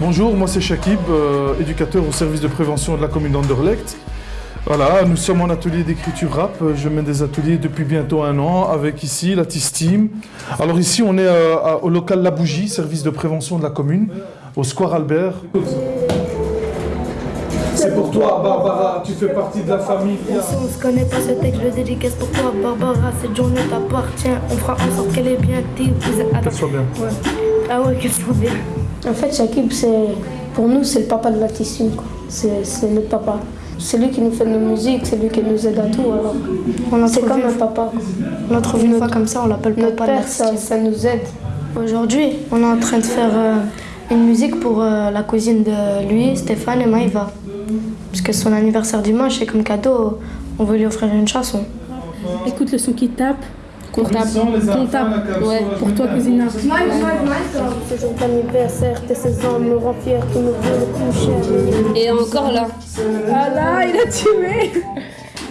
bonjour, moi c'est Shakib, euh, éducateur au service de prévention de la commune d'Anderlecht. Voilà, nous sommes en atelier d'écriture rap. Je mène des ateliers depuis bientôt un an avec ici la Team. Alors ici, on est euh, au local La Bougie, service de prévention de la commune, au Square Albert. C'est pour toi, Barbara, tu fais partie de la famille. Si on se connaît pas ce texte, je le dédicace pour toi, Barbara. Cette journée t'appartient. On fera en sorte qu'elle est bien soit bien. Ouais. Ah ouais, qu'elle soit bien. En fait, Shakib, c'est, pour nous, c'est le papa de la Tissime, quoi. C'est, notre papa. C'est lui qui nous fait nos musiques, c'est lui qui nous aide à tout. Alors, On a c'est trouvé- comme un papa. quoi. On a trouvé une fois comme ça, on l'appelle Notre papa de père, ça nous aide. Aujourd'hui, on est en train de faire euh, une musique pour euh, la cousine de lui, Stéphane et Maïva. Parce que son anniversaire dimanche, et comme cadeau, on veut lui offrir une chanson. Écoute le son qui tape. La cave Ouais, pour toi, mentale. cousine. Ce jour d'anniversaire, tes 16 ans me rend fier, tu me veux le plus cher. Et encore là. Ah là, il a tué.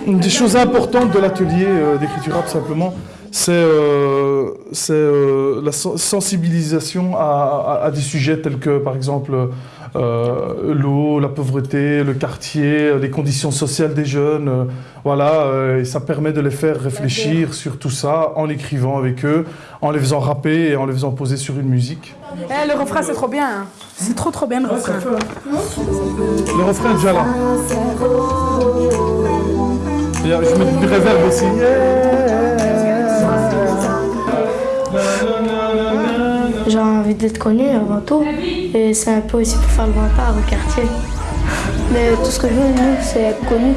Une des choses importantes de l'atelier euh, d'écriture rap simplement, c'est euh, euh, la sen- sensibilisation à, à- à des sujets tels que par exemple euh, l'eau, la pauvreté, le quartier, les conditions sociales des jeunes. euh, voilà, euh, et ça permet de les faire réfléchir sur tout ça en écrivant avec eux, en les faisant rapper et en les faisant poser sur une musique. Eh, le refrain, c'est trop bien. hein. C'est trop, trop bien le refrain. Le refrain est déjà là. Et, Je mets du réverb aussi. D'être connu avant tout. Et c'est un peu aussi pour faire le vantard au quartier. Mais tout ce que je veux, nous, c'est être connus.